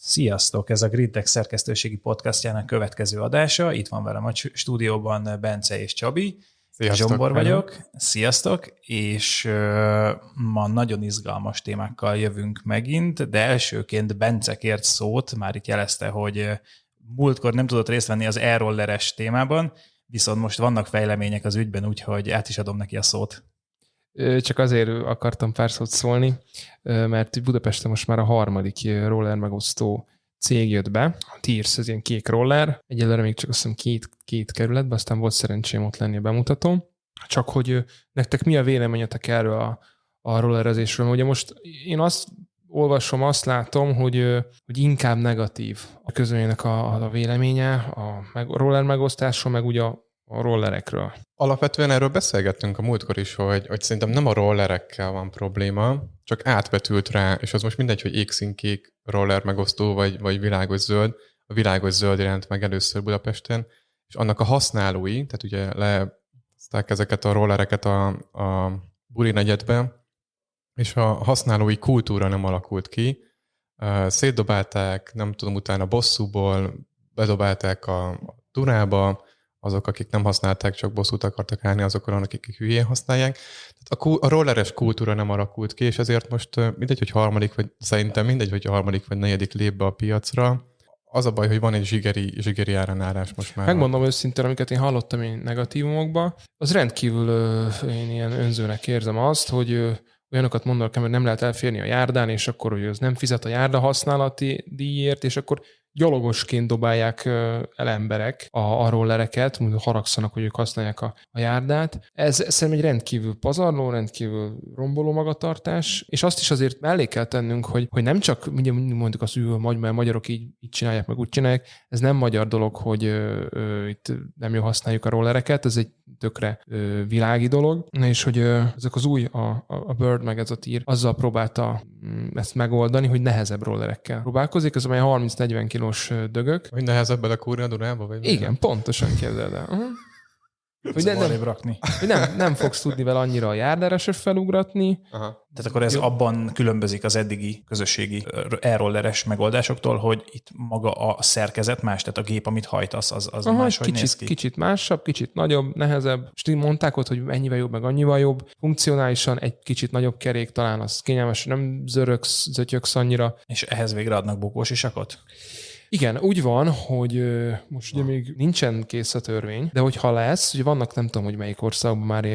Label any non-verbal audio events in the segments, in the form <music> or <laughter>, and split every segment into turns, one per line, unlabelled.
Sziasztok! Ez a Gridtech szerkesztőségi podcastjának következő adása. Itt van velem a stúdióban Bence és Csabi. Sziasztok, Zsombor vagyok. Hello. Sziasztok! És uh, ma nagyon izgalmas témákkal jövünk megint, de elsőként Bence kért szót, már itt jelezte, hogy múltkor nem tudott részt venni az e-rolleres témában, viszont most vannak fejlemények az ügyben, úgyhogy át is adom neki a szót.
Csak azért akartam pár szót szólni, mert Budapesten most már a harmadik roller megosztó cég jött be, a Tears, ez ilyen kék roller, egyelőre még csak azt hiszem két, két kerületben, aztán volt szerencsém ott lenni a bemutató. Csak hogy nektek mi a véleményetek erről a, a rollerezésről? Ugye most én azt olvasom, azt látom, hogy, hogy inkább negatív a közönjének a, a véleménye a, a roller megosztásról, meg ugye a, a rollerekről.
Alapvetően erről beszélgettünk a múltkor is, hogy, hogy szerintem nem a rollerekkel van probléma, csak átbetült rá, és az most mindegy, hogy égszínkék roller megosztó, vagy, vagy világos zöld. A világos zöld jelent meg először Budapesten, és annak a használói, tehát ugye lehozták ezeket a rollereket a, a buli negyedbe, és a használói kultúra nem alakult ki. Szétdobálták, nem tudom, utána bosszúból, bedobálták a Dunába, azok, akik nem használták, csak bosszút akartak állni azokon, akik hülyén használják. Tehát a, a rolleres kultúra nem alakult ki, és ezért most mindegy, hogy harmadik, vagy szerintem mindegy, hogy harmadik vagy negyedik lép be a piacra, az a baj, hogy van egy zsigeri, zsigeri áranárás most már.
Megmondom őszintén, amiket én hallottam én negatívumokba, az rendkívül én ilyen önzőnek érzem azt, hogy olyanokat mondanak, hogy nem lehet elférni a járdán, és akkor hogy az nem fizet a járda használati díjért, és akkor gyalogosként dobálják el emberek a, a rollereket, haragszanak, hogy ők használják a, a járdát. Ez szerintem egy rendkívül pazarló, rendkívül romboló magatartás, és azt is azért mellé kell tennünk, hogy, hogy nem csak ugye mondjuk azt, hogy a magyarok így, így csinálják, meg úgy csinálják, ez nem magyar dolog, hogy ö, ö, itt nem jó használjuk a rollereket, ez egy tökre ö, világi dolog, és hogy ö, ezek az új, a, a Bird meg ez a tír, azzal próbálta mm, ezt megoldani, hogy nehezebb rollerekkel próbálkozik, ez amely 30-40 kilós dögök.
Hogy nehezebb belekúrni a Dunába? Vagy
Igen, milyen? pontosan képzeld el. Uh-huh.
Hogy nem, nem, rakni.
Hogy nem, nem fogsz tudni vele annyira a járdára se felugratni.
Aha. Tehát akkor ez Jó. abban különbözik az eddigi közösségi e-rolleres megoldásoktól, hogy itt maga a szerkezet más, tehát a gép, amit hajtasz, az, az Aha, máshogy
kicsit,
néz ki.
Kicsit másabb, kicsit nagyobb, nehezebb. És mondták ott, hogy ennyivel jobb, meg annyival jobb. Funkcionálisan egy kicsit nagyobb kerék, talán az kényelmes, nem zörögsz, zötyögsz annyira.
És ehhez végre adnak bukós isakot?
Igen, úgy van, hogy most ugye még nincsen kész a törvény, de hogyha lesz, ugye vannak nem tudom, hogy melyik országban már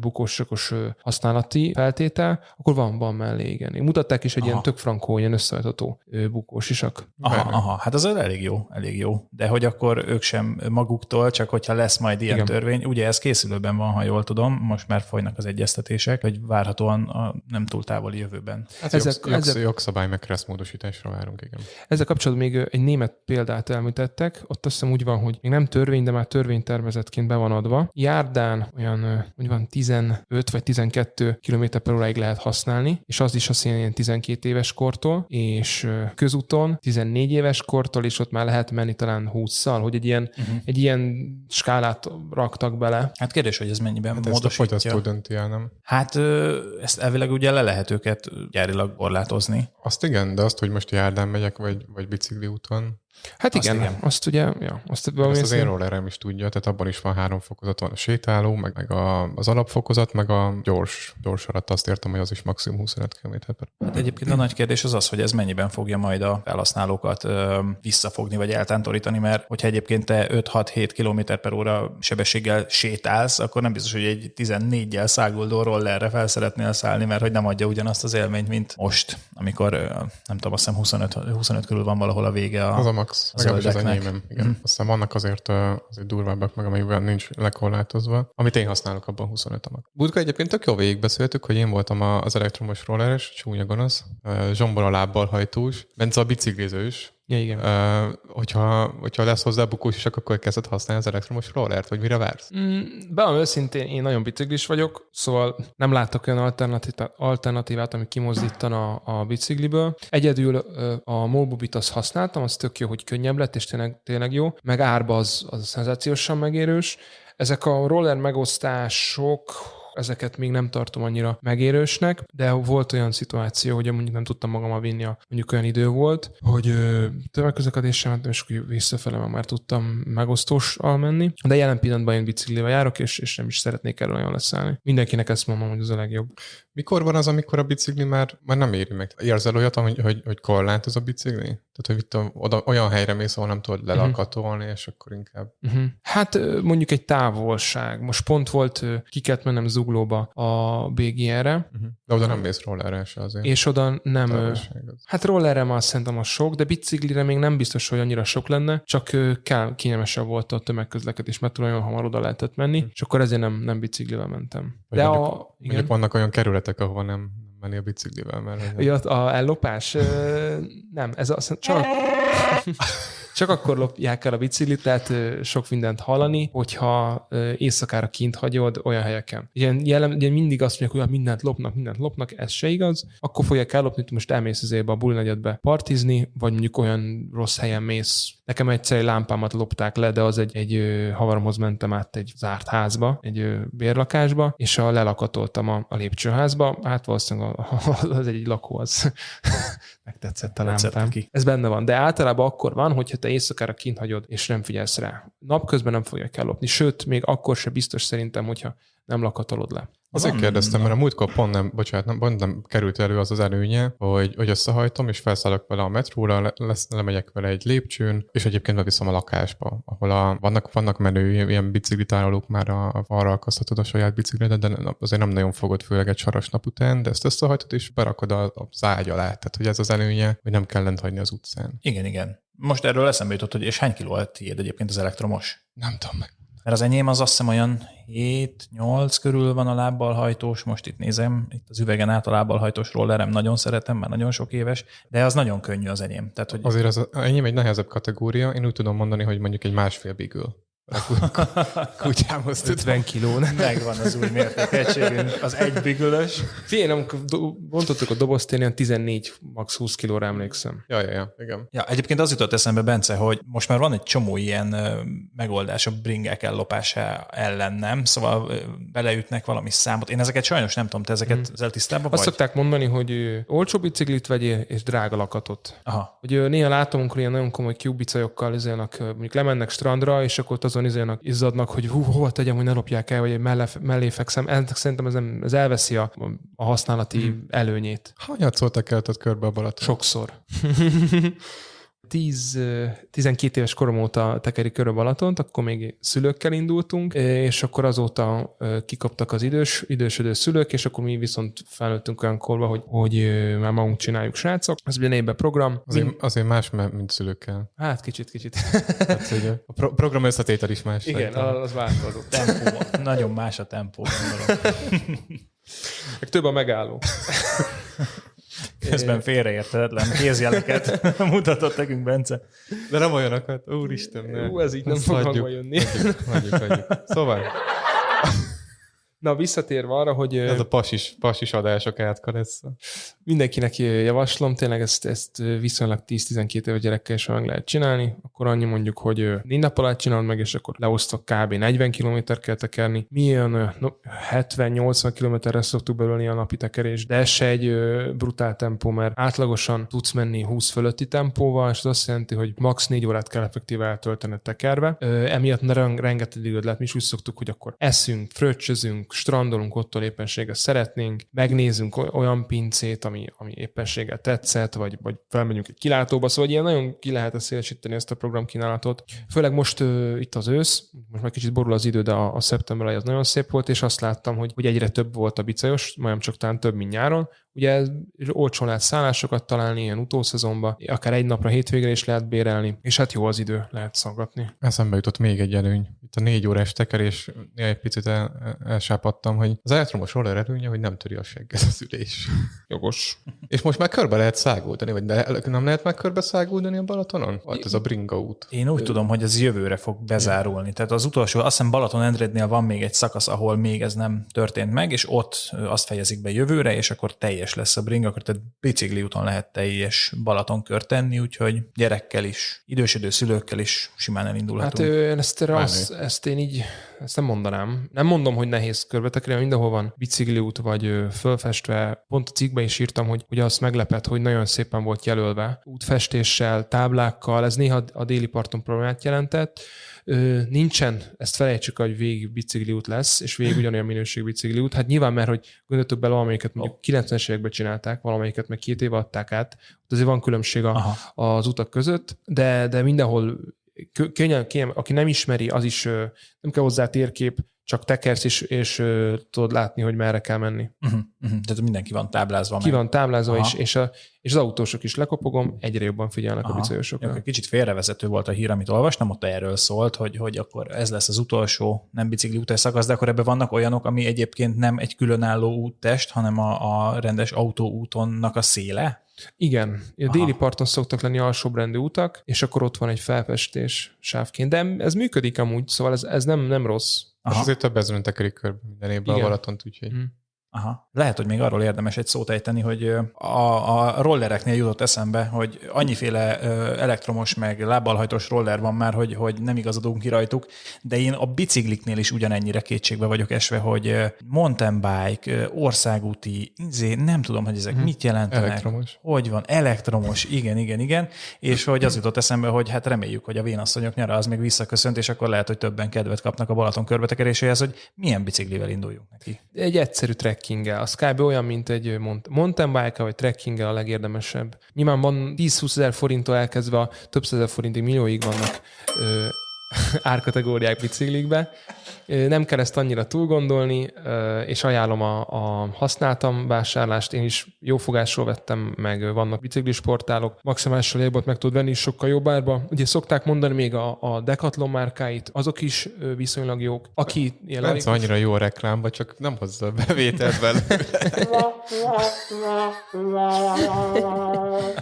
bukósokos használati feltétel, akkor van, van mellé, igen. Mutatták is egy aha. ilyen tök frankó, ilyen összehajtható bukós isak.
Aha, aha, hát az elég jó, elég jó. De hogy akkor ők sem maguktól, csak hogyha lesz majd ilyen igen. törvény, ugye ez készülőben van, ha jól tudom, most már folynak az egyeztetések, hogy várhatóan a nem túl távoli jövőben.
Hát ezek, jogsz, ezek, jogszabály meg módosításra várunk, igen.
Ezzel kapcsolatban még egy német példát elmítettek, ott azt hiszem úgy van, hogy még nem törvény, de már törvénytervezetként be van adva. Járdán olyan, hogy van 15 vagy 12 km per óráig lehet használni, és az is azt ilyen 12 éves kortól, és közúton 14 éves kortól, és ott már lehet menni talán 20-szal, hogy egy ilyen, uh-huh. egy ilyen skálát raktak bele.
Hát kérdés, hogy ez mennyiben
hát módosítja. Ezt a dönti el, nem?
Hát ezt elvileg ugye le lehet őket gyárilag korlátozni.
Azt igen, de azt, hogy most járdán megyek, vagy, vagy bicikli úton, van.
Hát igen, azt, igen. azt ugye, ja,
azt, ezt az én rollerem is tudja, tehát abban is van három fokozat, van a sétáló, meg, meg a, az alapfokozat, meg a gyors, gyors alatt azt értem, hogy az is maximum 25 km per.
Hát egyébként a nagy kérdés az az, hogy ez mennyiben fogja majd a felhasználókat ö, visszafogni, vagy eltántorítani, mert hogyha egyébként te 5-6-7 km per óra sebességgel sétálsz, akkor nem biztos, hogy egy 14-jel száguldó rollerre fel szeretnél szállni, mert hogy nem adja ugyanazt az élményt, mint most, amikor nem tudom, azt hiszem 25, 25 körül van valahol a vége a,
az a max, legalábbis az enyémem. Igen. Mm. Aztán vannak azért, azért durvábbak meg, amelyikben nincs lekorlátozva. Amit én használok, abban 25 a max. Budka egyébként tök jó végigbeszéltük, hogy én voltam az elektromos rolleres, csúnya gonosz, zsombor a lábbal hajtós, Bence a biciklizős,
Ja, igen.
Uh, hogyha, hogyha lesz hozzá bukós is, akkor kezded használni az elektromos rollert, vagy mire vársz?
Mm, Bevan őszintén, én nagyon biciklis vagyok, szóval nem látok olyan alternatívát, ami kimozdítana a, a bicikliből. Egyedül a Molbubit azt használtam, az tök jó, hogy könnyebb lett, és tényleg, tényleg jó. Meg árba az, az szenzációsan megérős. Ezek a roller megosztások ezeket még nem tartom annyira megérősnek, de volt olyan szituáció, hogy mondjuk nem tudtam magammal vinni, a, mondjuk olyan idő volt, hogy tömegközlekedéssel mentem, és akkor visszafele már tudtam megosztósal menni. De jelen pillanatban én biciklivel járok, és, és nem is szeretnék erről nagyon leszállni. Mindenkinek ezt mondom, hogy az a legjobb.
Mikor van az, amikor a bicikli már, már nem éri meg? Érzel olyat, hogy, hogy, hogy korlátoz a bicikli? Tehát, hogy itt oda, olyan helyre mész, ahol nem tudod mhm. lelakatolni, uh-huh. és akkor inkább...
Uh-huh. Hát mondjuk egy távolság. Most pont volt, ki kellett mennem zuglóba a BGR-re. Uh-huh.
De oda nem mész rollerre se azért.
És oda nem... Hát rollerre már szerintem a sok, de biciklire még nem biztos, hogy annyira sok lenne, csak kell, kényelmesebb volt a tömegközlekedés, mert olyan hamar oda lehetett menni, uh-huh. és akkor ezért nem, nem biciklivel mentem.
Vagy de mondjuk, a, igen. mondjuk vannak olyan kerületek, ahova nem menni a biciklivel, mert...
Ja, a ellopás? nem, ez a, csak... Csak akkor lopják el a biciklit, tehát sok mindent hallani, hogyha éjszakára kint hagyod olyan helyeken. Ilyen, jelen, ugye mindig azt mondják, hogy mindent lopnak, mindent lopnak, ez se igaz. Akkor fogják ellopni, hogy most elmész azért a bulnegyedbe partizni, vagy mondjuk olyan rossz helyen mész. Nekem egyszer egy lámpámat lopták le, de az egy, egy havaromhoz mentem át egy zárt házba, egy bérlakásba, és a lelakatoltam a, a lépcsőházba. Hát valószínűleg <laughs> az egy lakó, az megtetszett a lámpám. Ez benne van, de általában akkor van, hogyha te éjszakára kint hagyod, és nem figyelsz rá. Napközben nem fogják ellopni, sőt, még akkor se biztos szerintem, hogyha nem lakatolod le.
Azért kérdeztem, mert a múltkor pont nem, bocsánat, nem, pont nem került elő az az előnye, hogy, hogy összehajtom, és felszállok vele a metróra, le, lesz, lemegyek vele egy lépcsőn, és egyébként beviszem a lakásba, ahol a, vannak, vannak menő ilyen biciklitárolók már a, a, arra akaszthatod a saját biciklidet, de azért nem nagyon fogod, főleg egy saras nap után, de ezt összehajtod, és berakod a, a zágy alá. Tehát, hogy ez az előnye, hogy nem kell lent hagyni az utcán.
Igen, igen. Most erről eszembe jutott, hogy és hány kiló a tiéd egyébként az elektromos?
Nem tudom meg.
Mert az enyém az azt hiszem olyan 7-8 körül van a lábbal hajtós, most itt nézem, itt az üvegen át a lábbal hajtós rollerem, nagyon szeretem, már nagyon sok éves, de az nagyon könnyű az enyém. Tehát, hogy
Azért az enyém egy nehezebb kategória, én úgy tudom mondani, hogy mondjuk egy másfél bigül <laughs>
kutyámhoz 50 kiló.
Megvan az új mértékegységünk, az egy bigölös.
Figyelj, amikor bontottuk a dobozt, én ilyen 14, max 20 kilóra emlékszem.
Ja, ja, ja, igen.
Ja, egyébként az jutott eszembe, Bence, hogy most már van egy csomó ilyen megoldás a bringek ellopása ellen, nem? Szóval beleütnek valami számot. Én ezeket sajnos nem tudom, te ezeket hmm. ezzel tisztában
Azt vagy? szokták mondani, hogy olcsó biciklit vegyél, és drága lakatot.
Aha.
Hogy néha látom, amikor ilyen nagyon komoly kiubicajokkal mondjuk lemennek strandra, és akkor az azon izének izzadnak, hogy hú, hova tegyem, hogy ne lopják el, vagy mellé, mellé fekszem. Szerintem ez, nem, ez elveszi a, a használati hmm. előnyét.
Hányat szóltak el körbe a Balaton?
Sokszor. <laughs> 10, 12 éves korom óta tekeri kör a Balatont, akkor még szülőkkel indultunk, és akkor azóta kikaptak az idős, idősödő szülők, és akkor mi viszont felnőttünk olyan korba, hogy, hogy már magunk csináljuk srácok. Ez ugye névbe program.
Azért, Mind... azért más, mint szülőkkel.
Hát kicsit, kicsit.
Hát, ugye, a pro- program összetétel is más.
Igen, szerintem. az változott.
Tempó, nagyon más a tempó, gondolom.
Meg több a megálló.
Közben félreérthetetlen kézjeleket <laughs> mutatott nekünk Bence.
De nem olyanokat, úristen.
Ú, ez így nem fog jönni.
Hagyjuk, hagyjuk, hagyjuk. Szóval.
Na, visszatérve arra, hogy...
Ez a pasis, pasis adások lesz.
Mindenkinek javaslom, tényleg ezt, ezt viszonylag 10-12 éve gyerekkel is meg lehet csinálni, akkor annyi mondjuk, hogy négy nap alatt csinálod meg, és akkor leosztok kb. 40 km kell tekerni. Mi olyan no, 70-80 km-re szoktuk belőle a napi tekerés, de ez se egy brutál tempó, mert átlagosan tudsz menni 20 fölötti tempóval, és az azt jelenti, hogy max. 4 órát kell effektíve eltölteni tekerve. Emiatt rengeteg időt lehet, mi is úgy szoktuk, hogy akkor eszünk, fröccsözünk, strandolunk, ott éppenséggel szeretnénk, megnézzünk olyan pincét, ami, ami éppenséggel tetszett, vagy, vagy felmegyünk egy kilátóba, szóval ilyen nagyon ki lehet szélesíteni ezt a programkínálatot. Főleg most uh, itt az ősz, most már kicsit borul az idő, de a, a szeptember az nagyon szép volt, és azt láttam, hogy, hogy egyre több volt a bicajos, majdnem csak talán több, mint nyáron, Ugye olcsón lehet szállásokat találni ilyen utószezonban, akár egy napra hétvégre is lehet bérelni, és hát jó az idő, lehet szaggatni.
Eszembe jutott még egy előny. Itt a négy órás tekerés, egy picit el, elsápadtam, hogy az elektromos roller előnye, hogy nem töri a segget az ülés.
Jogos.
és most már körbe lehet száguldani, vagy de nem lehet már körbe száguldani a Balatonon? Hát ez a bringa út.
Én úgy tudom, hogy ez jövőre fog bezárulni. Tehát az utolsó, azt hiszem Balaton Endrednél van még egy szakasz, ahol még ez nem történt meg, és ott azt fejezik be jövőre, és akkor teljes teljes lesz a bring, akkor tehát bicikli úton lehet teljes Balatonkört tenni, úgyhogy gyerekkel is, idősödő szülőkkel is simán elindulhatunk.
Hát ő, ezt, azt, ezt én így, ezt nem mondanám. Nem mondom, hogy nehéz körbetekre, mindenhol van bicikliút, vagy fölfestve. Pont a cikkben is írtam, hogy, hogy azt meglepett, hogy nagyon szépen volt jelölve. Útfestéssel, táblákkal, ez néha a déli parton problémát jelentett. Nincsen, ezt felejtsük, hogy végig bicikliút lesz, és végig ugyanolyan minőségű bicikliút. Hát nyilván, mert hogy gondoltok bele, valamelyiket mondjuk 90-es években csinálták, valamelyiket meg két éve adták át, azért van különbség a, az utak között, de, de mindenhol könnyen, könnyen, aki nem ismeri, az is nem kell hozzá térkép, csak tekersz, és, és uh, tudod látni, hogy merre kell menni.
Uh-huh, uh-huh. Tehát mindenki van táblázva.
Ki meg. van táblázva, és, és, a, és az autósok is lekopogom, egyre jobban figyelnek Aha. a biciklisokra.
Kicsit félrevezető volt a hír, amit olvastam, ott erről szólt, hogy, hogy akkor ez lesz az utolsó nem bicikli utas szakasz, de akkor ebben vannak olyanok, ami egyébként nem egy különálló úttest, hanem a, a rendes autóútonnak a széle?
Igen, a déli parton szoktak lenni alsóbrendű utak, és akkor ott van egy felfestés sávként. De ez működik amúgy, szóval ez, ez nem, nem rossz.
Aha. És azért több ezeren tekerik körbe minden évben Igen. a Balatont, úgyhogy... Mm.
Aha. Lehet, hogy még arról érdemes egy szót ejteni, hogy a, a rollereknél jutott eszembe, hogy annyiféle elektromos meg lábbalhajtós roller van már, hogy, hogy nem igazodunk ki rajtuk, de én a bicikliknél is ugyanennyire kétségbe vagyok esve, hogy mountain bike, országúti, izé, nem tudom, hogy ezek hmm. mit jelentenek.
Elektromos.
Hogy van, elektromos, igen, igen, igen, és hogy az jutott eszembe, hogy hát reméljük, hogy a vénasszonyok nyara az még visszaköszönt, és akkor lehet, hogy többen kedvet kapnak a Balaton körbetekeréséhez, hogy milyen biciklivel induljunk neki.
Egy egyszerű trek trekkinggel. Az kb. olyan, mint egy mountain bike vagy trekkinggel a legérdemesebb. Nyilván van 10-20 ezer forinttól elkezdve a több százezer forintig millióig vannak ö, <laughs> árkategóriák biciklikbe. Nem kell ezt annyira túl gondolni, és ajánlom a, a használtam vásárlást. Én is jó fogásról vettem, meg vannak biciklisportálok. Maximális légbot meg tud venni is sokkal jobb árba. Ugye szokták mondani még a, a Decathlon márkáit, azok is viszonylag jók. Aki
ilyen Nem annyira jó a reklámba, csak nem hozza a bevételt <laughs>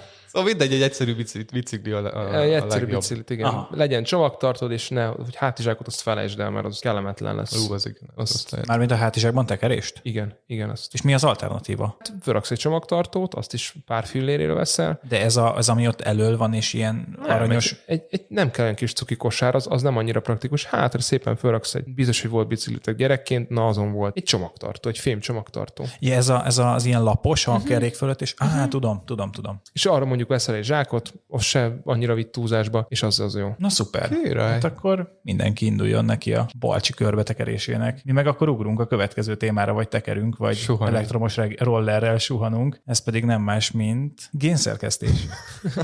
<laughs> Szóval mindegy, egy egyszerű bicikli, bicikli a, a,
egy egyszerű a biciklit, igen. Aha. Legyen csomagtartod, és ne, hogy hátizsákot azt felejtsd el, mert az kellemetlen lesz.
Ú, az igen.
Az, az Mármint a hátizsákban tekerést?
Igen, igen. Azt.
És mi az alternatíva?
Fölraksz egy csomagtartót, azt is pár filléréről veszel.
De ez a, az, ami ott elől van, és ilyen nem, aranyos...
Egy, egy, egy, nem kell egy kis cuki kosár, az, az nem annyira praktikus. Hátra szépen fölraksz egy, biztos, hogy volt biciklitek gyerekként, na azon volt. Egy csomagtartó, egy fém csomagtartó.
Ja, ez, a, ez a, az ilyen lapos, a uh-huh. kerék fölött, és uh-huh. ah, tudom, tudom, tudom.
És arra mondjuk veszel egy zsákot, az se annyira vitt túlzásba, és az az jó.
Na szuper. Király. Hát akkor mindenki induljon neki a balcsi körbetekerésének. Mi meg akkor ugrunk a következő témára, vagy tekerünk, vagy Suhanunk. elektromos rollerrel suhanunk. Ez pedig nem más, mint génszerkesztés.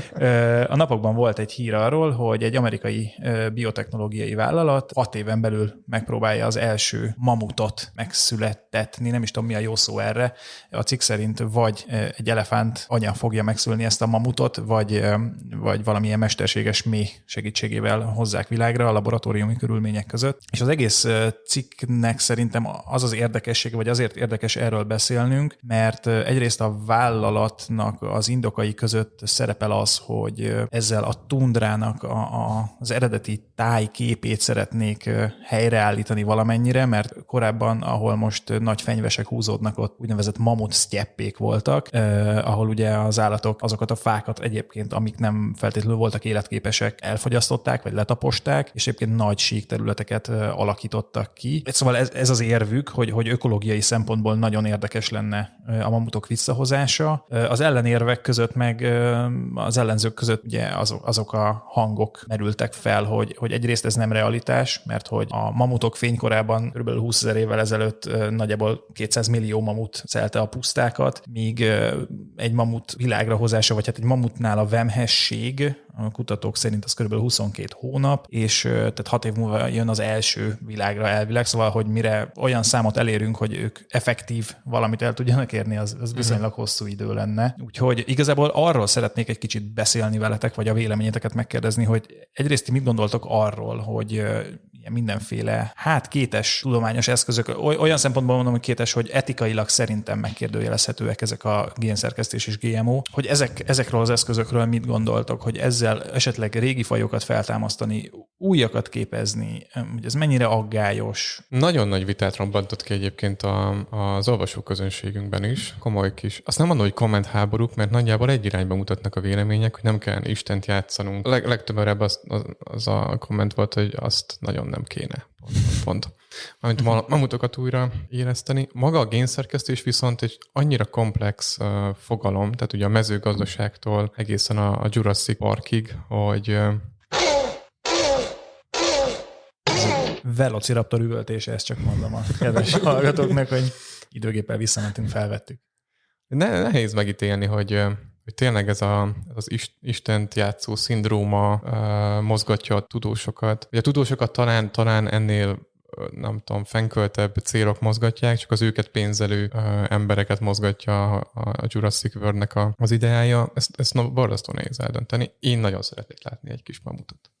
<laughs> a napokban volt egy hír arról, hogy egy amerikai biotechnológiai vállalat hat éven belül megpróbálja az első mamutot megszülettetni, nem is tudom mi a jó szó erre. A cikk szerint vagy egy elefánt anya fogja megszülni ezt a mamutot, vagy, vagy valamilyen mesterséges méh segítségével hozzák világra a laboratóriumi körülmények között. És az egész cikknek szerintem az az érdekesség, vagy azért érdekes erről beszélnünk, mert egyrészt a vállalatnak az indokai között szerepel az, hogy ezzel a tundrának a, a, az eredeti tájképét szeretnék helyreállítani valamennyire, mert korábban, ahol most nagy fenyvesek húzódnak, ott úgynevezett mamut sztyeppék voltak, eh, ahol ugye az állatok azokat a fákat egyébként, amik nem feltétlenül voltak életképesek, elfogyasztották, vagy letaposták, és egyébként nagy sík területeket alakítottak ki. Szóval ez, ez az érvük, hogy, hogy ökológiai szempontból nagyon érdekes lenne a mamutok visszahozása. Az ellenérvek között meg az ellenzők között ugye azok, azok a hangok merültek fel, hogy, hogy egyrészt ez nem realitás, mert hogy a mamutok fénykorában kb. 20 ezer évvel ezelőtt nagyjából 200 millió mamut szelte a pusztákat, míg egy mamut világra hozása, vagy hát egy mamut Nál a vemhesség, a kutatók szerint az kb. 22 hónap, és tehát hat év múlva jön az első világra elvileg, szóval, hogy mire olyan számot elérünk, hogy ők effektív valamit el tudjanak érni, az, az viszonylag hosszú idő lenne. Úgyhogy igazából arról szeretnék egy kicsit beszélni veletek, vagy a véleményeteket megkérdezni, hogy egyrészt ti mit gondoltok arról, hogy mindenféle, hát kétes tudományos eszközök, olyan szempontból mondom, hogy kétes, hogy etikailag szerintem megkérdőjelezhetőek ezek a génszerkesztés és GMO, hogy ezek, ezekről az eszközökről mit gondoltok, hogy ezzel esetleg régi fajokat feltámasztani újakat képezni, hogy ez mennyire aggályos.
Nagyon nagy vitát robbantott ki egyébként a, az olvasóközönségünkben is, komoly kis. Azt nem mondom, hogy kommentháborúk, mert nagyjából egy irányba mutatnak a vélemények, hogy nem kell Istent játszanunk. Leg, legtöbb az, az, az a komment volt, hogy azt nagyon nem kéne. Pont. pont. Mármint mamutokat újra éleszteni. Maga a génszerkesztés viszont egy annyira komplex uh, fogalom, tehát ugye a mezőgazdaságtól egészen a, a Jurassic Parkig, hogy uh,
Velociraptor üvöltése, ezt csak mondom a kedves hallgatóknak, hogy időgéppel visszamentünk, felvettük.
Ne, nehéz megítélni, hogy, hogy tényleg ez a, az Istent játszó szindróma uh, mozgatja a tudósokat. Ugye a tudósokat talán, talán ennél nem tudom, fenköltebb célok mozgatják, csak az őket pénzelő uh, embereket mozgatja a, a Jurassic World-nek a, az ideája. Ezt, ezt borzasztó nehéz eldönteni. Én nagyon szeretnék látni egy kis mamutot.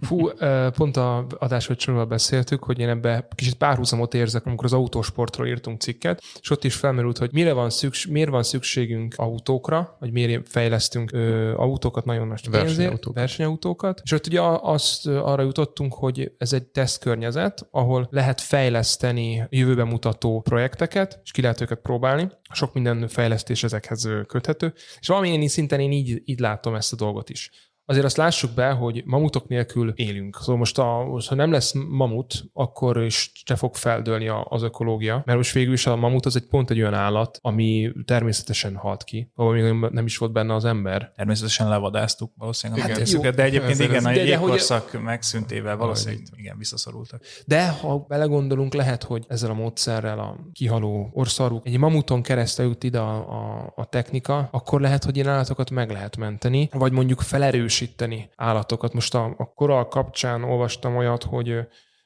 Fú, pont a adásvecsorról beszéltük, hogy én ebbe kicsit párhuzamot érzek, amikor az autósportról írtunk cikket, és ott is felmerült, hogy mire van szükség, miért van szükségünk autókra, vagy miért fejlesztünk ö, autókat nagyon nagy versenyautókat. versenyautókat. És ott ugye azt arra jutottunk, hogy ez egy tesztkörnyezet, ahol lehet fejleszteni jövőbe mutató projekteket, és ki lehet őket próbálni. Sok minden fejlesztés ezekhez köthető. És valamilyen szinten én így, így látom ezt a dolgot is azért azt lássuk be, hogy mamutok nélkül élünk. Szóval most, a, most ha nem lesz mamut, akkor is se fog feldőlni az ökológia, mert most végül is a mamut az egy pont egy olyan állat, ami természetesen halt ki, ahol még nem is volt benne az ember.
Természetesen levadáztuk valószínűleg igen. Hát, de egyébként igen, a jégkorszak hogy... megszüntével valószínűleg igen, visszaszorultak.
De ha belegondolunk, lehet, hogy ezzel a módszerrel a kihaló orszaruk egy mamuton keresztül jut ide a, a, a technika, akkor lehet, hogy ilyen állatokat meg lehet menteni, vagy mondjuk felerős erősíteni állatokat. Most a, a koral kapcsán olvastam olyat, hogy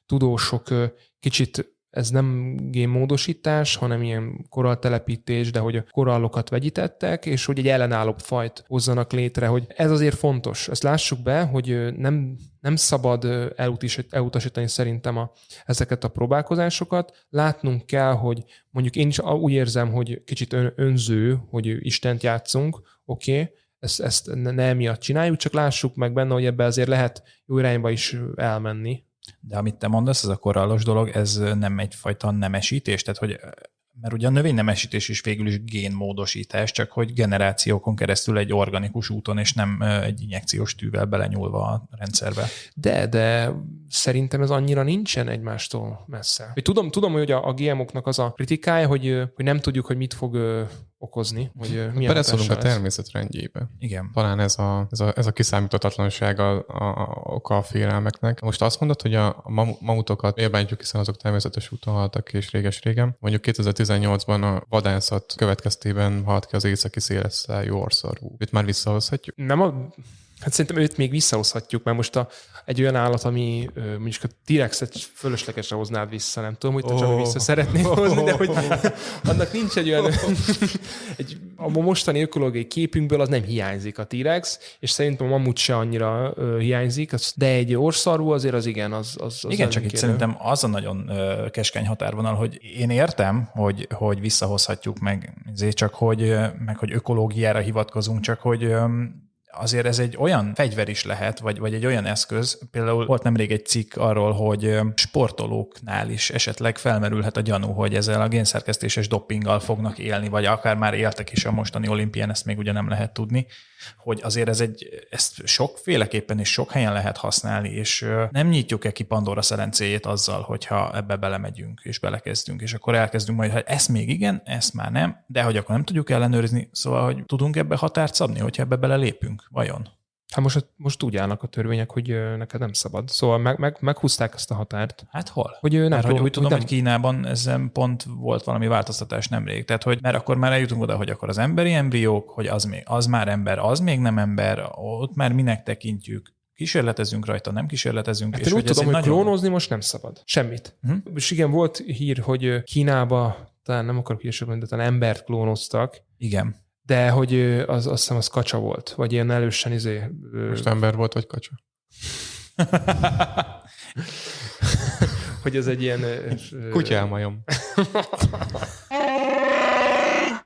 tudósok kicsit ez nem génmódosítás, hanem ilyen koralltelepítés, de hogy a korallokat vegyítettek, és hogy egy ellenállóbb fajt hozzanak létre, hogy ez azért fontos. Ezt lássuk be, hogy nem, nem szabad elutasítani szerintem a, ezeket a próbálkozásokat. Látnunk kell, hogy mondjuk én is úgy érzem, hogy kicsit önző, hogy Istent játszunk, oké, okay, ezt, ezt ne emiatt csináljuk, csak lássuk meg benne, hogy ebbe azért lehet jó irányba is elmenni.
De amit te mondasz, ez a korallos dolog, ez nem egyfajta nemesítés, tehát hogy mert ugye a növénynemesítés is végül is génmódosítás, csak hogy generációkon keresztül egy organikus úton, és nem egy injekciós tűvel belenyúlva a rendszerbe.
De, de szerintem ez annyira nincsen egymástól messze. Tudom, tudom hogy a, a GMO-knak az a kritikája, hogy, hogy nem tudjuk, hogy mit fog okozni, hogy milyen
Beleszólunk a természet rendjébe.
Igen.
Talán ez a, ez a, ez a kiszámíthatatlanság a, a, a, oka a félelmeknek. Most azt mondod, hogy a mamutokat élbántjuk, hiszen azok természetes úton haltak és réges-régen. Mondjuk 2018-ban a vadászat következtében halt ki az északi szélesszájú orszarvú. Itt már visszahozhatjuk?
Nem a Hát szerintem őt még visszahozhatjuk, mert most a, egy olyan állat, ami mondjuk a T-rexet fölöslegesre hoznád vissza, nem tudom, hogy te oh. csak vissza szeretnéd hozni, de hogy <laughs> annak nincs egy olyan, <laughs> egy, a mostani ökológiai képünkből az nem hiányzik a T-rex, és szerintem a mamut se annyira uh, hiányzik, de egy orszarú azért az igen, az, az,
az Igen, csak itt szerintem az a nagyon uh, keskeny határvonal, hogy én értem, hogy, hogy visszahozhatjuk meg, ezért csak hogy, meg hogy ökológiára hivatkozunk, csak hogy um, azért ez egy olyan fegyver is lehet, vagy, vagy egy olyan eszköz, például volt nemrég egy cikk arról, hogy sportolóknál is esetleg felmerülhet a gyanú, hogy ezzel a génszerkesztéses doppinggal fognak élni, vagy akár már éltek is a mostani olimpián, ezt még ugye nem lehet tudni, hogy azért ez egy, ezt sokféleképpen és sok helyen lehet használni, és nem nyitjuk-e ki Pandora szelencéjét azzal, hogyha ebbe belemegyünk és belekezdünk, és akkor elkezdünk majd, hogy ezt még igen, ezt már nem, de hogy akkor nem tudjuk ellenőrizni, szóval, hogy tudunk ebbe határt szabni, hogyha ebbe belelépünk, vajon?
Hát most, most úgy állnak a törvények, hogy neked nem szabad. Szóval meg, meg, meghúzták ezt a határt.
Hát hol?
Hogy nem
mert, hogy úgy tudom, hogy, nem... hogy Kínában ezen pont volt valami változtatás nemrég. Tehát, hogy mert akkor már eljutunk oda, hogy akkor az emberi embriók, hogy az, még, az már ember, az még nem ember, ott már minek tekintjük, kísérletezünk rajta, nem kísérletezünk.
Hát és én úgy tudom, hogy nagyon... klónozni most nem szabad. Semmit. Hm? És igen, volt hír, hogy Kínába, talán nem akarok híresebben, de talán embert klónoztak.
Igen
de hogy az, azt hiszem az kacsa volt, vagy ilyen elősen izé...
Most ember volt, vagy kacsa? <laughs>
hogy ez egy ilyen...
Kutyálmajom.
És <laughs>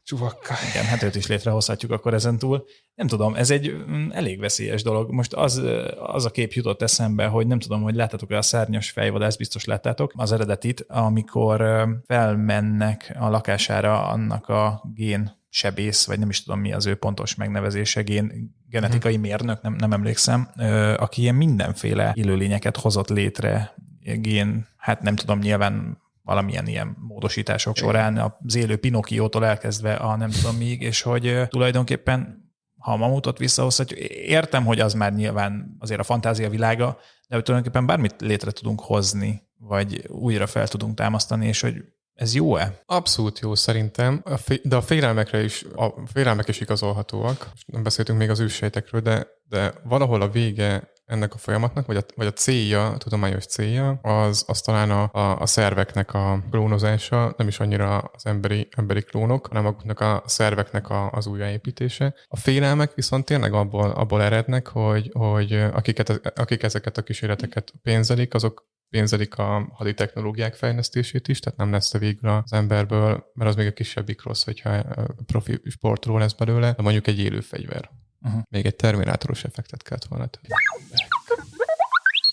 Csuvakka.
Igen, hát őt is létrehozhatjuk akkor ezen túl. Nem tudom, ez egy mm, elég veszélyes dolog. Most az, az a kép jutott eszembe, hogy nem tudom, hogy láttátok-e a szárnyas fejvadász, biztos láttátok az eredetit, amikor felmennek a lakására annak a gén sebész, vagy nem is tudom mi az ő pontos megnevezése, gén, genetikai mérnök, nem, nem emlékszem, aki ilyen mindenféle élőlényeket hozott létre, gén, hát nem tudom, nyilván valamilyen ilyen módosítások során, az élő Pinokiótól elkezdve a nem tudom még, és hogy tulajdonképpen ha a mamutot visszahozhatjuk, értem, hogy az már nyilván azért a fantázia világa, de tulajdonképpen bármit létre tudunk hozni, vagy újra fel tudunk támasztani, és hogy ez jó-e?
Abszolút jó szerintem, de a félelmekre is, a félelmek is igazolhatóak. Nem beszéltünk még az ősejtekről, de, de valahol a vége ennek a folyamatnak, vagy a, vagy a célja, a tudományos célja, az, az talán a, a, a szerveknek a klónozása, nem is annyira az emberi, emberi klónok, hanem azoknak a szerveknek a, az újjáépítése. A félelmek viszont tényleg abból, abból erednek, hogy, hogy akiket, akik ezeket a kísérleteket pénzelik, azok pénzelik a hadi technológiák fejlesztését is, tehát nem lesz a végül az emberből, mert az még a kisebbik rossz, hogyha profi sportról lesz belőle, de mondjuk egy élő fegyver. Uh-huh. Még egy terminátoros effektet kellett volna tenni.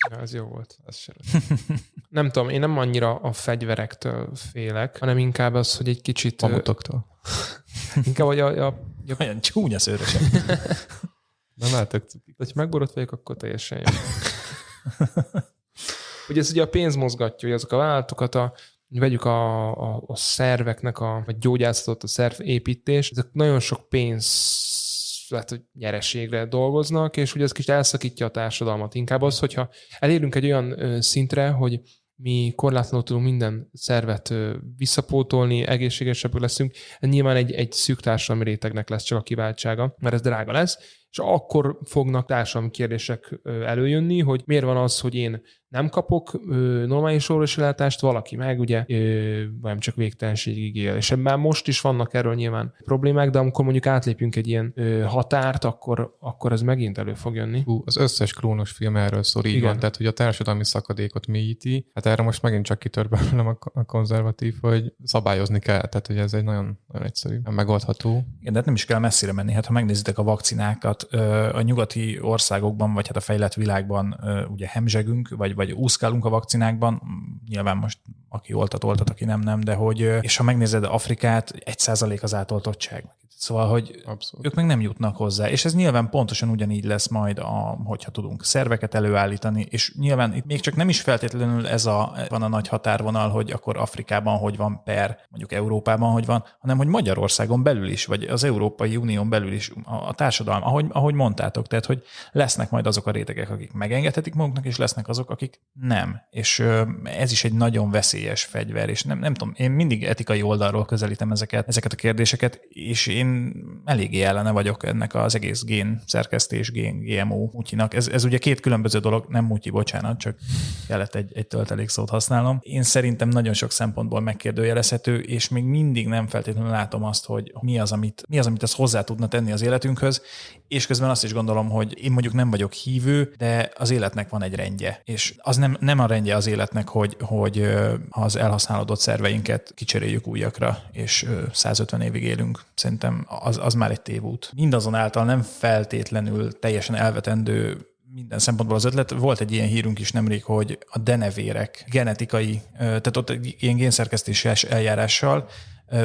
Ja, ez jó volt. Ez sem. <laughs> nem tudom, én nem annyira a fegyverektől félek, hanem inkább az, hogy egy kicsit...
Mamutoktól. <laughs>
inkább, hogy a... a, a...
Olyan csúnya szőrösek. <laughs>
nem látok.
Ha megborott vagyok, akkor teljesen jó. Ugye ez ugye a pénz mozgatja, hogy azok a vállalatokat a, vegyük a, a, a szerveknek, a, vagy gyógyászatot, a szerv építés, ezek nagyon sok pénz lehet, hogy nyereségre dolgoznak, és ugye ez kicsit elszakítja a társadalmat. Inkább az, hogyha elérünk egy olyan szintre, hogy mi korlátlanul tudunk minden szervet visszapótolni, egészségesebbek leszünk, nyilván egy, egy szűk társadalmi rétegnek lesz csak a kiváltsága, mert ez drága lesz, és akkor fognak társadalmi kérdések előjönni, hogy miért van az, hogy én nem kapok ö, normális orvosi valaki meg ugye ö, nem csak végtelenségig él. És ebben most is vannak erről nyilván problémák, de amikor mondjuk átlépünk egy ilyen ö, határt, akkor, akkor ez megint elő fog jönni.
Hú, az összes klónos film erről szól, így Igen. van, tehát hogy a társadalmi szakadékot mélyíti. Hát erre most megint csak kitör belőlem a konzervatív, hogy szabályozni kell, tehát hogy ez egy nagyon, nagyon egyszerű, megoldható.
Igen, de hát nem is kell messzire menni. Hát ha megnézitek a vakcinákat, a nyugati országokban, vagy hát a fejlett világban ugye hemzsegünk, vagy vagy úszkálunk a vakcinákban, nyilván most aki oltat, oltat, aki nem, nem, de hogy, és ha megnézed Afrikát, egy százalék az átoltottság. Szóval, hogy Abszolút. ők meg nem jutnak hozzá. És ez nyilván pontosan ugyanígy lesz majd, a, hogyha tudunk szerveket előállítani, és nyilván itt még csak nem is feltétlenül ez a, van a nagy határvonal, hogy akkor Afrikában hogy van per, mondjuk Európában hogy van, hanem hogy Magyarországon belül is, vagy az Európai Unión belül is a, a társadalom, ahogy, ahogy mondtátok, tehát hogy lesznek majd azok a rétegek, akik megengedhetik maguknak, és lesznek azok, akik nem. És ez is egy nagyon veszélyes fegyver, és nem, nem tudom, én mindig etikai oldalról közelítem ezeket, ezeket a kérdéseket, és én eléggé ellene vagyok ennek az egész gén szerkesztés, gén, GMO mutyinak. Ez, ez ugye két különböző dolog, nem mutyi, bocsánat, csak kellett egy, egy töltelék szót használnom. Én szerintem nagyon sok szempontból megkérdőjelezhető, és még mindig nem feltétlenül látom azt, hogy mi az, amit, mi az, amit ez hozzá tudna tenni az életünkhöz, és közben azt is gondolom, hogy én mondjuk nem vagyok hívő, de az életnek van egy rendje, és az nem, nem a rendje az életnek, hogy, hogy az elhasználódott szerveinket kicseréljük újakra, és 150 évig élünk. Szerintem az, az már egy tévút. Mindazonáltal nem feltétlenül teljesen elvetendő minden szempontból az ötlet. Volt egy ilyen hírünk is nemrég, hogy a denevérek genetikai, tehát ott egy ilyen génszerkesztéses eljárással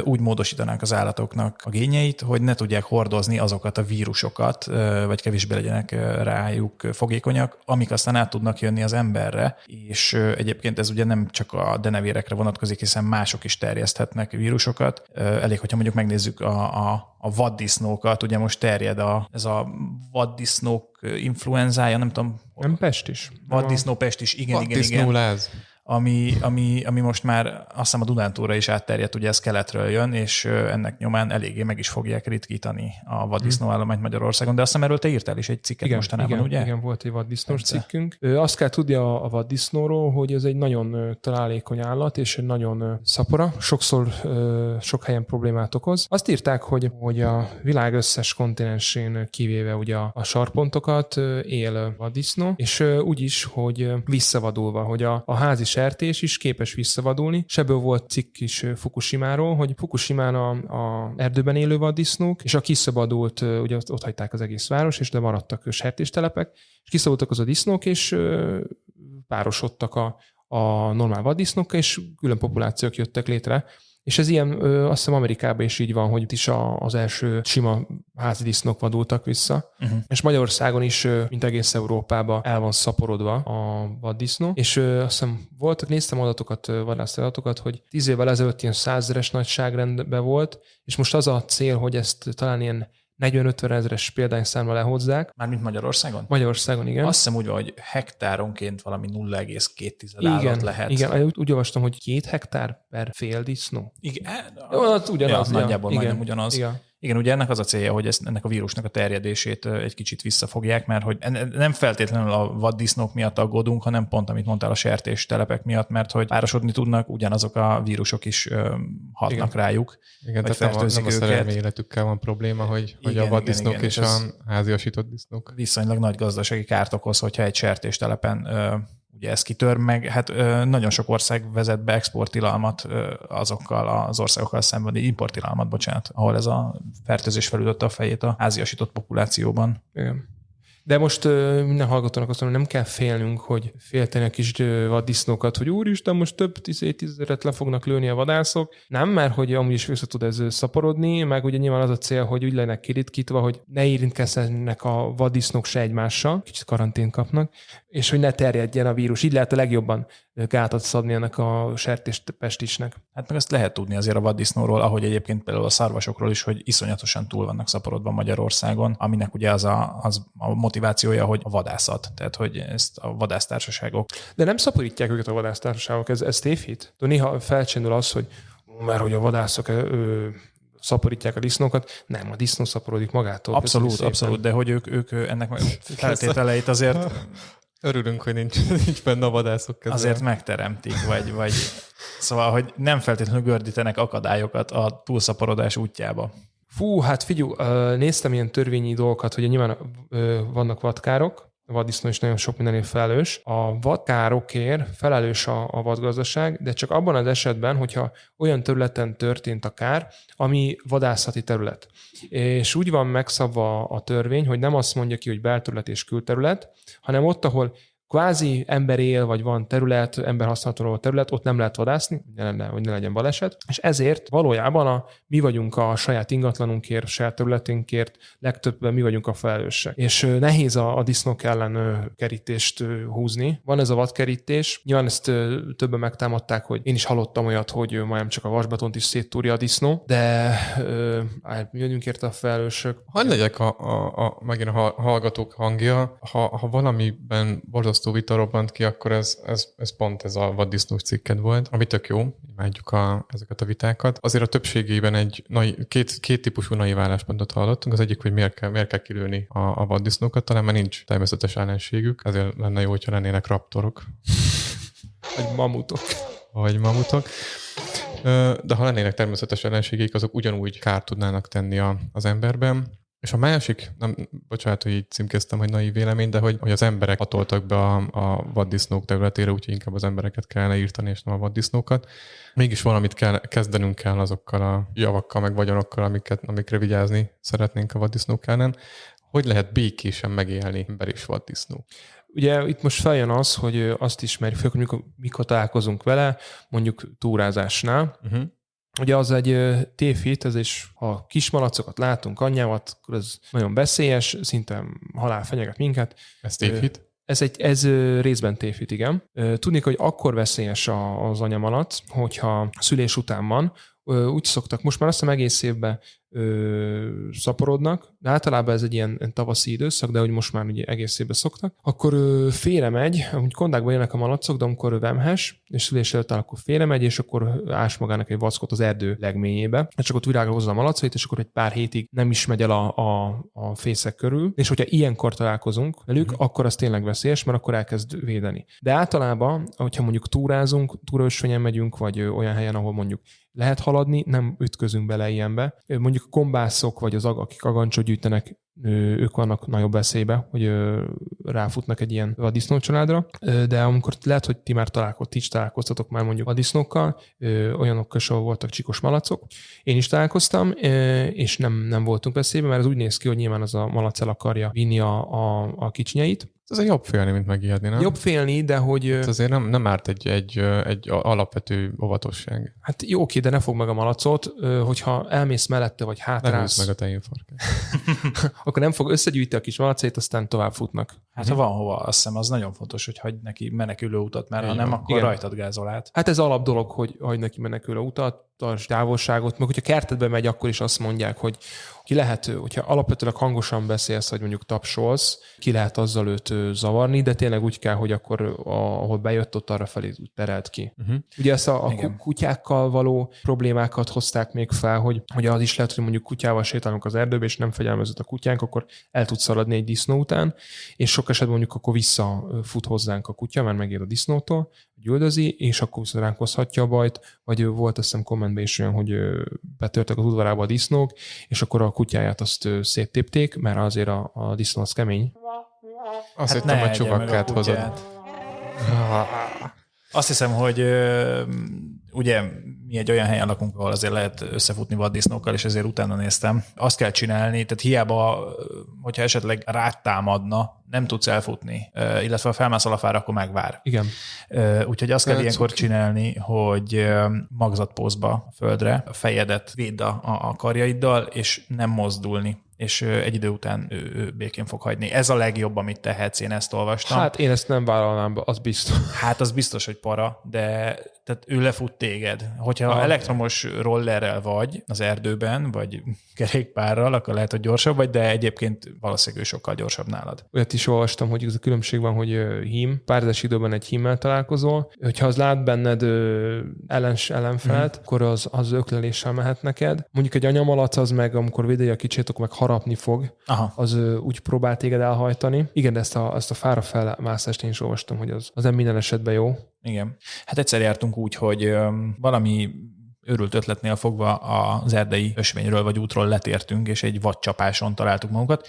úgy módosítanánk az állatoknak a gényeit, hogy ne tudják hordozni azokat a vírusokat, vagy kevésbé legyenek rájuk fogékonyak, amik aztán át tudnak jönni az emberre, és egyébként ez ugye nem csak a denevérekre vonatkozik, hiszen mások is terjeszthetnek vírusokat. Elég, hogyha mondjuk megnézzük a, a a vaddisznókat, ugye most terjed a, ez a vaddisznók influenzája, nem tudom.
Nem Pest is.
Vaddisznó Pest is, igen, igen, igen.
Láz
ami, ami, ami most már azt hiszem a Dunántúra is átterjedt, ugye ez keletről jön, és ennek nyomán eléggé meg is fogják ritkítani a vaddisznó állományt Magyarországon, de azt hiszem erről te írtál is egy cikket igen, mostanában,
igen,
ugye?
Igen, volt egy vaddisznós cikkünk. Azt kell tudni a, a vaddisznóról, hogy ez egy nagyon találékony állat, és egy nagyon szapora, sokszor sok helyen problémát okoz. Azt írták, hogy, hogy a világ összes kontinensén kivéve ugye a, a sarpontokat él vaddisznó, és úgy is, hogy visszavadulva, hogy a, a házi sertés is képes visszavadulni. Sebből volt cikk is Fukushimáról, hogy Fukushimán a, a erdőben élő vaddisznók, és a kiszabadult, ugye ott hagyták az egész város, és de maradtak sertéstelepek, és kiszabadultak az a disznók, és párosodtak a, a normál vaddisznókkal, és külön populációk jöttek létre. És ez ilyen, ö, azt hiszem Amerikában is így van, hogy itt is a, az első sima házi disznók vadultak vissza. Uh-huh. És Magyarországon is, ö, mint egész Európában el van szaporodva a vaddisznó. És ö, azt hiszem voltak, néztem adatokat, adatokat, hogy tíz évvel ezelőtt ilyen százeres nagyságrendben volt, és most az a cél, hogy ezt talán ilyen 40-50 ezeres példányszámra lehozzák.
Mármint Magyarországon?
Magyarországon, igen.
Azt hiszem úgy, hogy hektáronként valami 0,2 állat lehet.
Igen, úgy, úgy olvastam, hogy két hektár per fél disznó.
Igen,
az ugyanaz.
Ja, nagyjából igen, majdnem ugyanaz. Igen. Igen, ugye ennek az a célja, hogy ezt, ennek a vírusnak a terjedését egy kicsit visszafogják, mert hogy nem feltétlenül a vaddisznók miatt aggódunk, hanem pont, amit mondtál, a sertés telepek miatt, mert hogy párosodni tudnak, ugyanazok a vírusok is hatnak igen. rájuk.
Igen, tehát nem, a, nem a szerelmi életükkel van probléma, hogy, igen, hogy a vaddisznók igen, igen, és, és a háziasított disznók.
Viszonylag nagy gazdasági kárt okoz, hogyha egy sertéstelepen ugye ez kitör meg, hát nagyon sok ország vezet be exporttilalmat azokkal az országokkal szemben, importtilalmat, bocsánat, ahol ez a fertőzés felütötte a fejét a háziasított populációban.
Igen. De most minden hallgatónak azt mondom, nem kell félnünk, hogy félteni a kis vaddisznókat, hogy úristen, most több tízezeret le fognak lőni a vadászok. Nem, mert hogy amúgy is vissza tud ez szaporodni, meg ugye nyilván az a cél, hogy úgy legyenek kiritkítva, hogy ne érintkezzenek a vaddisznók se egymással, kicsit karantén kapnak, és hogy ne terjedjen a vírus. Így lehet a legjobban gátat szabni ennek a sertéspestisnek.
Hát meg ezt lehet tudni azért a vaddisznóról, ahogy egyébként például a szarvasokról is, hogy iszonyatosan túl vannak szaporodva Magyarországon, aminek ugye az a, az a motivációja, hogy a vadászat, tehát hogy ezt a vadásztársaságok.
De nem szaporítják őket a vadásztársaságok, ez, ez tévhit. Néha felcsendül az, hogy mert hogy a vadászok ő, szaporítják a disznókat. Nem, a disznó szaporodik magától.
Abszolút, abszolút, de hogy ők, ők ennek <laughs> feltételeit azért <laughs>
Örülünk, hogy nincs, <laughs> nincs benne a vadászok
közül. Azért megteremtik, vagy, vagy szóval, hogy nem feltétlenül gördítenek akadályokat a túlszaporodás útjába.
Fú, hát figyelj, néztem ilyen törvényi dolgokat, hogy nyilván vannak vadkárok, vaddisznó is nagyon sok mindenért felelős. A vadkárokért felelős a, a vadgazdaság, de csak abban az esetben, hogyha olyan területen történt a kár, ami vadászati terület. És úgy van megszabva a törvény, hogy nem azt mondja ki, hogy belterület és külterület, hanem ott, ahol kvázi ember él, vagy van terület, ember használható terület, ott nem lehet vadászni, ne, ne, hogy ne legyen baleset, és ezért valójában a, mi vagyunk a saját ingatlanunkért, saját területünkért, legtöbben mi vagyunk a felelősek. És nehéz a, a disznók ellen kerítést húzni. Van ez a vadkerítés, nyilván ezt többen megtámadták, hogy én is hallottam olyat, hogy majdnem csak a vasbetont is széttúrja a disznó, de mi vagyunk érte a felelősök.
Hadd legyek a, a, a, megint a hallgatók hangja, ha, ha valamiben borzasztó borzasztó vita robbant ki, akkor ez, ez, ez pont ez a vaddisznós cikked volt, ami tök jó, imádjuk a, ezeket a vitákat. Azért a többségében egy nai, két, két típusú naiv álláspontot hallottunk. Az egyik, hogy miért kell, miért kell kilőni a, a vaddisznókat, talán mert nincs természetes ellenségük, ezért lenne jó, hogyha lennének raptorok.
Vagy mamutok.
Vagy mamutok. De ha lennének természetes ellenségek, azok ugyanúgy kárt tudnának tenni a, az emberben. És a másik, nem, bocsánat, hogy így címkeztem, hogy naiv vélemény, de hogy, hogy az emberek hatoltak be a, a vaddisznók területére, úgyhogy inkább az embereket kellene írtani, és nem a vaddisznókat. Mégis valamit kell, kezdenünk kell azokkal a javakkal, meg vagyonokkal, amiket, amikre vigyázni szeretnénk a vaddisznók ellen. Hogy lehet békésen megélni ember és vaddisznó?
Ugye itt most feljön az, hogy azt ismerjük, hogy mikor, mikor találkozunk vele, mondjuk túrázásnál, uh-huh Ugye az egy tévhit, ez is, ha kismalacokat látunk, anyjávat, akkor ez nagyon veszélyes, szinte halál fenyeget minket.
Ez tévhit?
Ez, egy, ez részben tévhit, igen. Tudni, hogy akkor veszélyes az anyamalac, hogyha szülés után van, úgy szoktak, most már azt hiszem egész évben ö, szaporodnak, de általában ez egy ilyen tavaszi időszak, de hogy most már ugye egész évben szoktak, akkor ö, félre megy, amúgy kondákban jönnek a malacok, de amikor vemhes, és szülés előtt áll, akkor félre megy, és akkor ás magának egy vackot az erdő legményébe, és akkor virágra hozza a malacait, és akkor egy pár hétig nem is megy el a, a, a fészek körül, és hogyha ilyenkor találkozunk velük, mm. akkor az tényleg veszélyes, mert akkor elkezd védeni. De általában, hogyha mondjuk túrázunk, túraösvényen megyünk, vagy olyan helyen, ahol mondjuk lehet haladni, nem ütközünk bele ilyenbe. Mondjuk a kombászok, vagy az, akik agancsot gyűjtenek, ők vannak nagyobb veszélybe, hogy ráfutnak egy ilyen vaddisznó családra, de amikor lehet, hogy ti már találkoztok, ti is találkoztatok már mondjuk vaddisznókkal, olyanokkal is, voltak csikos malacok. Én is találkoztam, és nem, nem voltunk veszélyben, mert ez úgy néz ki, hogy nyilván az a malac el akarja vinni a, a, a kicsinyeit,
ez jobb félni, mint megijedni, nem?
Jobb félni, de hogy...
Hát azért nem, nem árt egy, egy, egy alapvető óvatosság.
Hát jó, oké, de ne fog meg a malacot, hogyha elmész mellette, vagy hátrálsz...
meg a tejénfarkát. <laughs>
akkor nem fog összegyűjteni a kis malacét, aztán tovább futnak.
Hát ha van hova, azt hiszem az nagyon fontos, hogy hagy neki menekülő utat, mert ha nem, akkor Igen. rajtad gázol át.
Hát ez alap dolog, hogy hagy neki menekülő utat, tarts távolságot, meg hogyha kertedbe megy, akkor is azt mondják, hogy ki lehet, hogyha alapvetően hangosan beszélsz, vagy mondjuk tapsolsz, ki lehet azzal őt zavarni, de tényleg úgy kell, hogy akkor ahol bejött, ott arra felé terelt ki. Uh-huh. Ugye ezt a, a kutyákkal való problémákat hozták még fel, hogy, hogy az is lehet, hogy mondjuk kutyával sétálunk az erdőbe, és nem fegyelmezett a kutyánk, akkor el tud szaladni egy disznó után, és sok esetben mondjuk akkor visszafut hozzánk a kutya, mert megér a disznótól, hogy üldözi, és akkor viszont ránk hozhatja a bajt, vagy volt azt hiszem kommentben is olyan, hogy betörtek az udvarába a disznók, és akkor a kutyáját azt széttépték, mert azért a, a disznó az kemény.
Azt hát hittem, hogy csukakkát hozod.
Azt hiszem, hogy ugye mi egy olyan helyen lakunk, ahol azért lehet összefutni vaddisznókkal, és ezért utána néztem. Azt kell csinálni, tehát hiába, hogyha esetleg rátámadna, nem tudsz elfutni, illetve ha felmászol a fára, akkor megvár.
Igen.
Úgyhogy azt kell ilyenkor csinálni, hogy magzatpózba a földre, a fejedet védd a, a karjaiddal, és nem mozdulni és egy idő után ő, ő békén fog hagyni. Ez a legjobb, amit tehetsz, én ezt olvastam.
Hát én ezt nem vállalnám be, az biztos.
Hát az biztos, hogy para, de tehát ő lefut téged. Hogyha Aha. elektromos rollerrel vagy az erdőben, vagy kerékpárral, akkor lehet, hogy gyorsabb vagy, de egyébként valószínűleg ő sokkal gyorsabb nálad.
Olyat is olvastam, hogy ez a különbség van, hogy hím, párzás időben egy hímmel találkozol, hogyha az lát benned ellens, ellenfelt, mm. akkor az, az ökleléssel mehet neked. Mondjuk egy anyamalac az meg, amikor védeli a kicsit, akkor meg harapni fog, Aha. az úgy próbál téged elhajtani. Igen, ezt a, ezt a fára felmászást én is olvastam, hogy az, az nem minden esetben jó.
Igen. Hát egyszer jártunk úgy, hogy valami őrült ötletnél fogva az erdei ösvényről vagy útról letértünk, és egy vadcsapáson találtuk magunkat.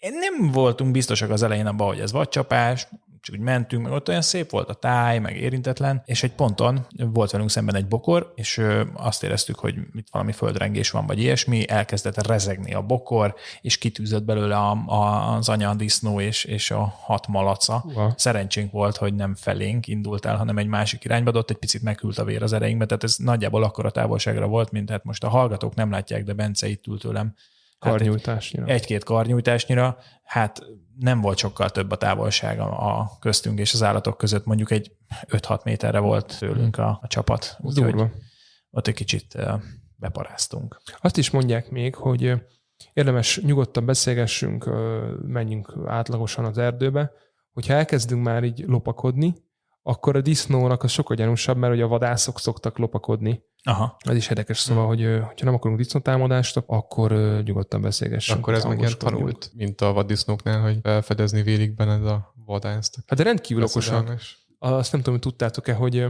Nem voltunk biztosak az elején abban, hogy ez vadcsapás, csak úgy mentünk, meg ott olyan szép volt a táj, meg érintetlen, és egy ponton volt velünk szemben egy bokor, és azt éreztük, hogy itt valami földrengés van, vagy ilyesmi, elkezdett rezegni a bokor, és kitűzött belőle a, a, az anya disznó és, és a hat malaca. Uh-huh. Szerencsénk volt, hogy nem felénk indult el, hanem egy másik irányba, de ott egy picit meghűlt a vér az ereinkbe, tehát ez nagyjából akkora távolságra volt, mint hát most a hallgatók nem látják, de Bence itt ült tőlem
Hát karnyújtásnyira.
Egy, egy-két karnyújtásnyira, hát nem volt sokkal több a távolság a köztünk és az állatok között, mondjuk egy 5-6 méterre volt tőlünk a, a csapat. Úgyhogy ott egy kicsit beparáztunk.
Azt is mondják még, hogy érdemes nyugodtan beszélgessünk, menjünk átlagosan az erdőbe, hogyha elkezdünk már így lopakodni, akkor a disznónak az sokkal gyanúsabb, mert ugye a vadászok szoktak lopakodni. Aha. Ez is érdekes, szóval, hmm. hogy ha nem akarunk disznótámadást, akkor nyugodtan beszélgessünk.
Akkor ez meg ilyen tanult, mint a vaddisznóknál, hogy felfedezni vélik benned a vadászt.
Hát de rendkívül okosak. Azt nem tudom, hogy tudtátok-e, hogy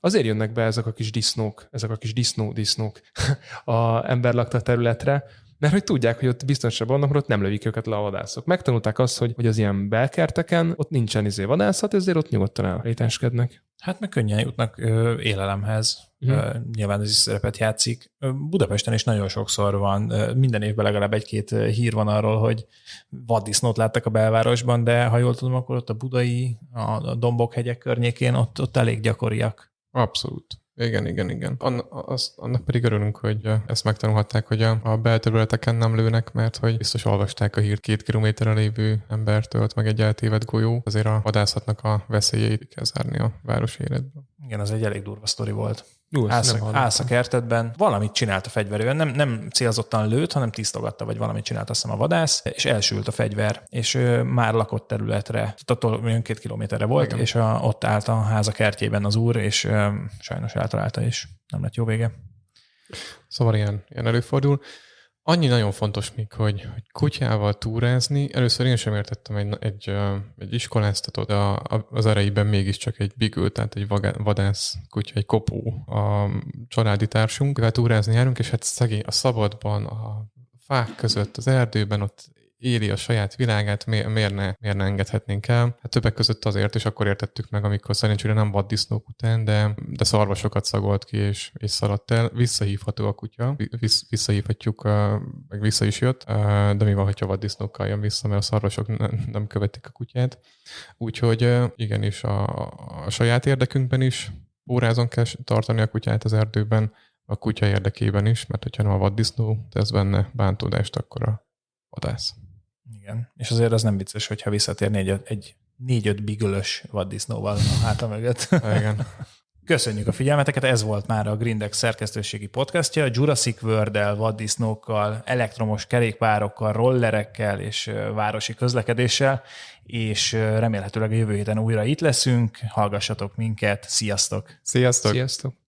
azért jönnek be ezek a kis disznók, ezek a kis disznó-disznók <laughs> a emberlakta területre, mert hogy tudják, hogy ott biztonsabb vannak, mert ott nem lövik őket le a vadászok. Megtanulták azt, hogy, hogy az ilyen belkerteken ott nincsen izé vadászat, ezért ott nyugodtan elrétenskednek.
Hát meg könnyen jutnak ö, élelemhez. Ö, nyilván ez is szerepet játszik. Budapesten is nagyon sokszor van, minden évben legalább egy-két hír van arról, hogy vaddisznót láttak a belvárosban, de ha jól tudom, akkor ott a budai, a Dombok hegyek környékén ott, ott elég gyakoriak.
Abszolút. Igen, igen, igen. An, az, annak pedig örülünk, hogy ezt megtanulhatták, hogy a, a belterületeken nem lőnek, mert hogy biztos olvasták a hírt két kilométerre lévő embertől, meg egy eltévedt golyó, azért a vadászatnak a veszélyeit kell zárni a város életből.
Igen, az egy elég durva sztori volt. Jó, állsz, a, állsz a kertedben, valamit csinált a fegyverően, nem, nem célzottan lőtt, hanem tisztogatta, vagy valamit csinált azt hiszem a vadász, és elsült a fegyver, és ő már lakott területre, tehát attól olyan két kilométerre volt, Igen. és a, ott állt a háza kertjében az úr, és ö, sajnos eltalálta, és nem lett jó vége.
Szóval ilyen, ilyen előfordul. Annyi nagyon fontos még, hogy, hogy kutyával túrázni. Először én sem értettem egy, egy, egy iskoláztatót, a, az ereiben mégiscsak egy bigül, tehát egy vadász kutya, egy kopó a családi társunk. Túrázni járunk, és hát szegény a szabadban, a fák között, az erdőben ott éli a saját világát, miért, miért, ne, miért ne engedhetnénk el? Hát többek között azért, és akkor értettük meg, amikor szerencsére nem vaddisznók után, de, de szarvasokat szagolt ki, és, és szaladt el. Visszahívható a kutya, Visz, visszahívhatjuk, meg vissza is jött, de mi van, hogyha vaddisznókkal jön vissza, mert a szarvasok nem követik a kutyát. Úgyhogy igenis a, a saját érdekünkben is órázon kell tartani a kutyát az erdőben, a kutya érdekében is, mert hogyha nem a vaddisznó tesz benne bántódást, akkor a vadász.
Igen, és azért az nem vicces, hogyha visszatérni egy, egy négy-öt bigölös vaddisznóval a háta mögött. <laughs>
Igen.
Köszönjük a figyelmeteket, ez volt már a Grindex szerkesztőségi podcastja. Jurassic World-el, vaddisznókkal, elektromos kerékpárokkal, rollerekkel és városi közlekedéssel, és remélhetőleg a jövő héten újra itt leszünk. Hallgassatok minket, sziasztok!
Sziasztok!
Sziasztok!